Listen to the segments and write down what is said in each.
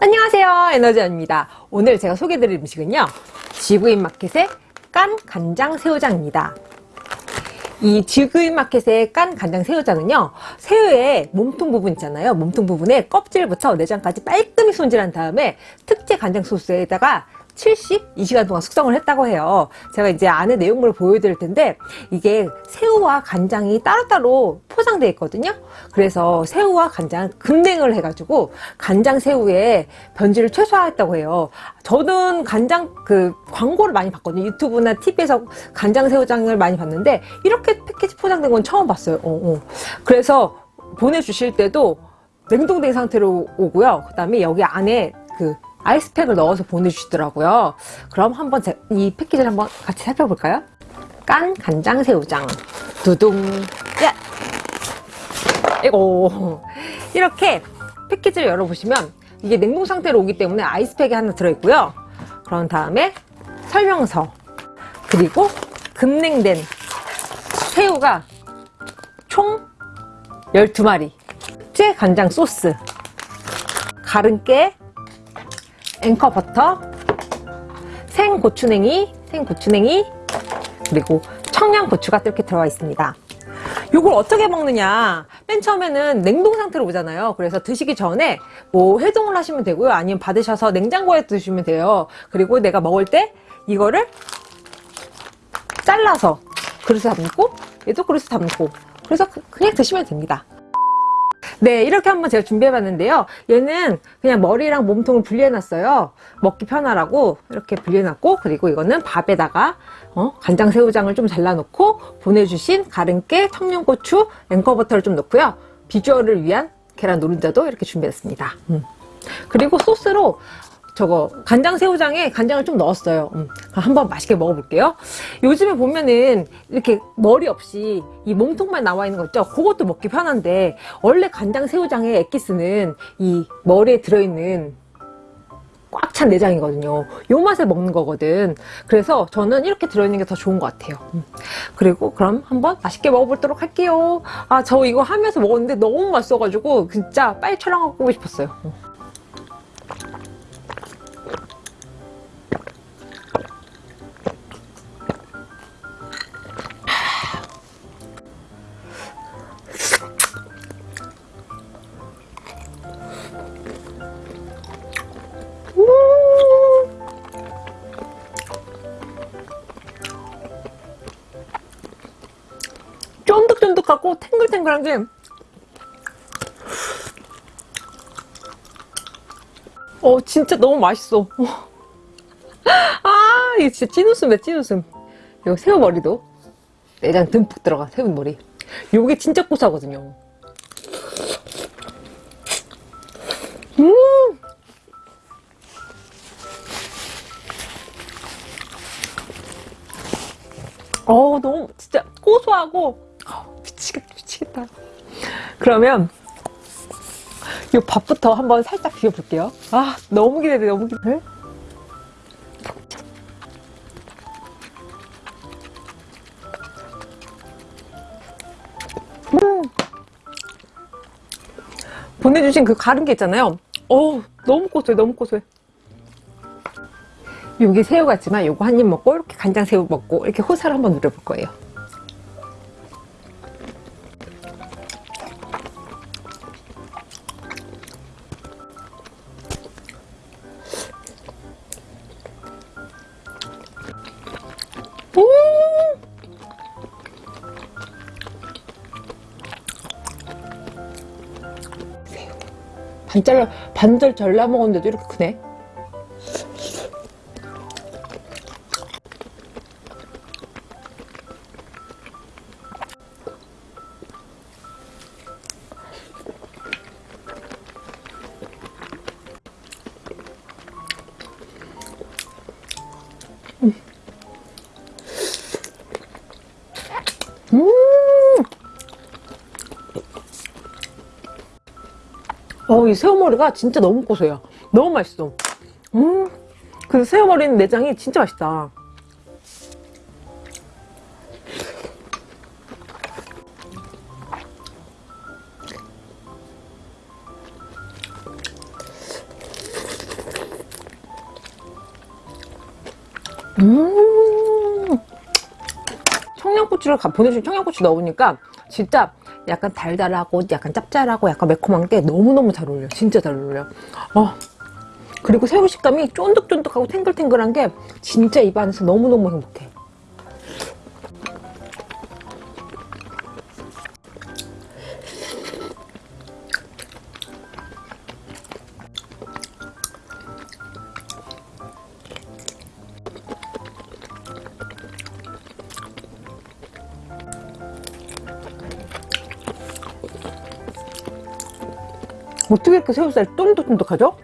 안녕하세요. 에너지언입니다. 오늘 제가 소개해드릴 음식은요. 지구인 마켓의 깐 간장 새우장입니다. 이 지구인 마켓의 깐 간장 새우장은요 새우의 몸통 부분 있잖아요. 몸통 부분에 껍질부터 내장까지 깔끔히 손질한 다음에 특제 간장 소스에다가 72시간 동안 숙성을 했다고 해요. 제가 이제 안에 내용물을 보여드릴 텐데 이게 새우와 간장이 따로따로 포장되어 있거든요. 그래서 새우와 간장 급냉을 해가지고 간장 새우의 변질을 최소화했다고 해요. 저는 간장 그 광고를 많이 봤거든요. 유튜브나 TV에서 간장 새우장을 많이 봤는데 이렇게 패키지 포장된 건 처음 봤어요. 어, 어. 그래서 보내주실 때도 냉동된 상태로 오고요. 그 다음에 여기 안에 그 아이스팩을 넣어서 보내주시더라고요. 그럼 한번 제, 이 패키지를 한번 같이 살펴볼까요? 깐 간장 새우장 두둥 야 이거 이렇게 패키지를 열어보시면 이게 냉동 상태로 오기 때문에 아이스팩이 하나 들어있고요. 그런 다음에 설명서 그리고 급냉된 새우가 총 12마리 특제 간장 소스 가른깨 앵커 버터, 생고추냉이, 생고추냉이, 그리고 청양고추가 이렇게 들어가 있습니다. 이걸 어떻게 먹느냐? 맨 처음에는 냉동 상태로 오잖아요. 그래서 드시기 전에 뭐 해동을 하시면 되고요. 아니면 받으셔서 냉장고에 두시면 돼요. 그리고 내가 먹을 때 이거를 잘라서 그릇에 담고 얘도 그릇에 담고. 그래서 그냥 드시면 됩니다 네 이렇게 한번 제가 준비해 봤는데요. 얘는 그냥 머리랑 몸통을 분리해 놨어요. 먹기 편하라고 이렇게 분리해 놨고 그리고 이거는 밥에다가 어, 간장 새우장을 좀 잘라 놓고 보내주신 가른깨 청양고추 앵커버터를 좀 넣고요. 비주얼을 위한 계란 노른자도 이렇게 준비했습니다. 음. 그리고 소스로 저거 간장 새우장에 간장을 좀 넣었어요. 음, 한번 맛있게 먹어볼게요. 요즘에 보면은 이렇게 머리 없이 이 몸통만 나와 있는 거 있죠? 그것도 먹기 편한데 원래 간장 새우장의 엑기스는 이 머리에 들어있는 꽉 찬 내장이거든요. 요 맛에 먹는 거거든. 그래서 저는 이렇게 들어있는 게 더 좋은 것 같아요. 음. 그리고 그럼 한번 맛있게 먹어보도록 할게요. 아 저 이거 하면서 먹었는데 너무 맛있어 가지고 진짜 빨리 촬영하고 싶었어요 쫀득쫀득하고 탱글탱글한 게 어, 진짜 너무 맛있어. 아, 이게 진짜 찐웃음이야, 찐웃음. 요 새우머리도 내장 듬뿍 들어가, 새우머리. 요게 진짜 고소하거든요. 음! 어, 너무 진짜 고소하고 미치겠다. 그러면 이 밥부터 한번 살짝 비벼볼게요. 아 너무 기대돼 너무 기대돼. 음. 보내주신 그 가른 게 있잖아요. 어 너무 고소해 너무 고소해. 여기 새우 같지만 요거 한 입 먹고 이렇게 간장 새우 먹고 이렇게 호사를 한번 누려볼 거예요 반 잘라 반절 잘라 먹었는데도 이렇게 크네 어이 새우머리가 진짜 너무 고소해요. 너무 맛있어. 음그 새우머리는 내장이 진짜 맛있다. 음. 청양고추를 보내준 청양고추 넣으니까 진짜 약간 달달하고 약간 짭짤하고 약간 매콤한 게 너무너무 잘 어울려 진짜 잘 어울려 어. 그리고 새우 식감이 쫀득쫀득하고 탱글탱글한 게 진짜 입안에서 너무너무 행복해 어떻게 이렇게 새우살 쫀득쫀득하죠?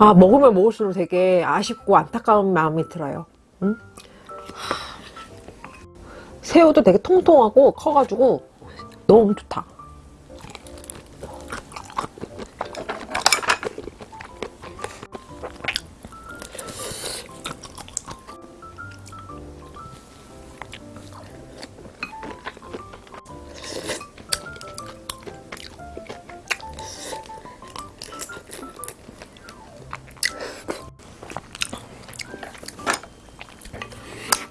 아 먹으면 먹을수록 되게 아쉽고 안타까운 마음이 들어요 응? 새우도 되게 통통하고 커가지고 너무 좋다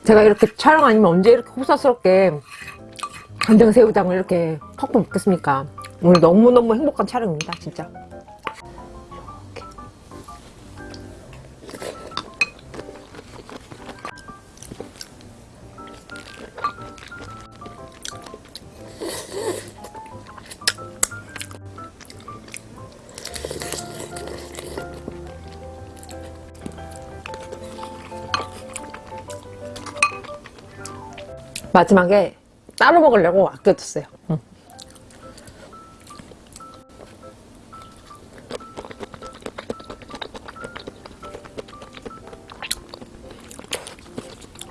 제가 이렇게 촬영 아니면 언제 이렇게 호사스럽게 간장새우장을 이렇게 퍽퍽 먹겠습니까? 오늘 너무너무 행복한 촬영입니다 진짜 마지막에 따로 먹으려고 아껴뒀어요. 응.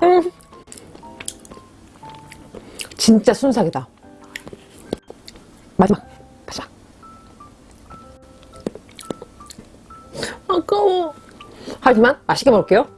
음. 진짜 순삭이다. 마지막. 바삭 아까워. 하지만 맛있게 먹을게요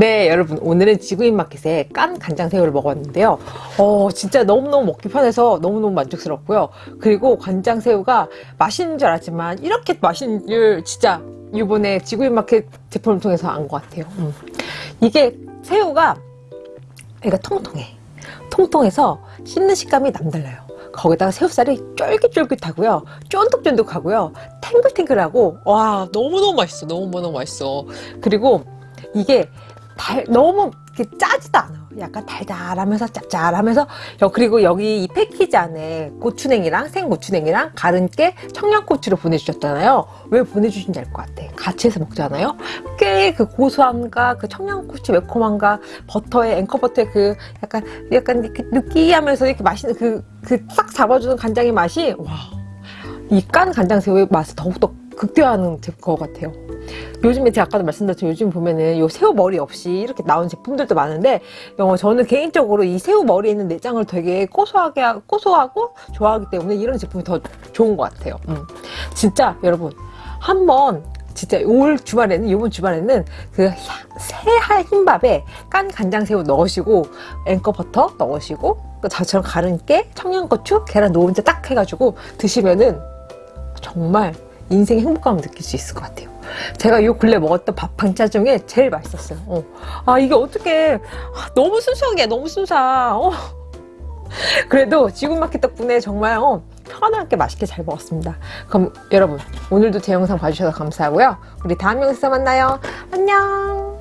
네 여러분. 오늘은 지구인 마켓에 깐 간장새우를 먹었는데요. 어 진짜 너무너무 먹기 편해서 너무너무 만족스럽고요. 그리고 간장새우가 맛있는 줄 알았지만 이렇게 맛있는 줄 진짜 이번에 지구인 마켓 제품을 통해서 안 것 같아요. 음. 이게 새우가 얘가 통통해. 통통해서 씹는 식감이 남달라요. 거기다가 새우살이 쫄깃쫄깃하고요. 쫀득쫀득하고요. 탱글탱글하고 와 너무너무 맛있어. 너무너무 맛있어. 그리고 이게 달, 너무 이렇게 짜지도 않아. 약간 달달하면서 짭짤하면서 여- 그리고 여기 이 패키지 안에 고추냉이랑 생고추냉이랑 가른깨 청양고추를 보내주셨잖아요. 왜 보내주신지 알 것 같아. 같이 해서 먹잖아요. 꽤 그 고소함과 그 청양고추 매콤함과 버터의 앵커버터의 그 약간 약간 이렇게 느끼하면서 이렇게 맛있는 그 그 싹 잡아주는 간장의 맛이 와. 이 깐 간장새우의 맛을 더욱더 극대화하는 것 같아요. 요즘에 제가 아까도 말씀드렸지만 요즘 보면은 요 새우 머리 없이 이렇게 나온 제품들도 많은데 어, 저는 개인적으로 이 새우 머리에 있는 내장을 되게 고소하게 하- 고소하고 좋아하기 때문에 이런 제품이 더 좋은 것 같아요. 음. 진짜 여러분 한번 진짜 올 주말에는 이번 주말에는 그 새할 흰밥에 깐 간장새우 넣으시고 앵커버터 넣으시고 그 저처럼 가른 깨 청양고추 계란 노른자 딱 해가지고 드시면은 정말 인생의 행복감을 느낄 수 있을 것 같아요. 제가 요 근래 먹었던 밥 반찬 중에 제일 맛있었어요. 어. 아 이게 어떻게 너무 순수하게 너무 순수하. 어. 그래도 지구마켓 덕분에 정말 어, 편하게 맛있게 잘 먹었습니다. 그럼 여러분 오늘도 제 영상 봐주셔서 감사하고요. 우리 다음 영상에서 만나요. 안녕.